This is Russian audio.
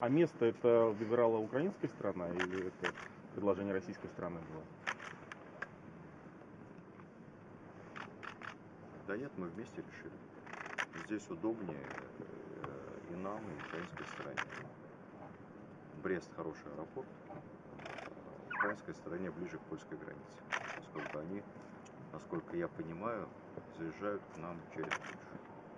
А место это выбирала украинская страна или это предложение российской страны было? Да нет, мы вместе решили. Здесь удобнее э, и нам, и украинской стороне. Брест хороший аэропорт. Украинской стороне ближе к польской границе. Поскольку они, насколько я понимаю, заезжают к нам через Польшу.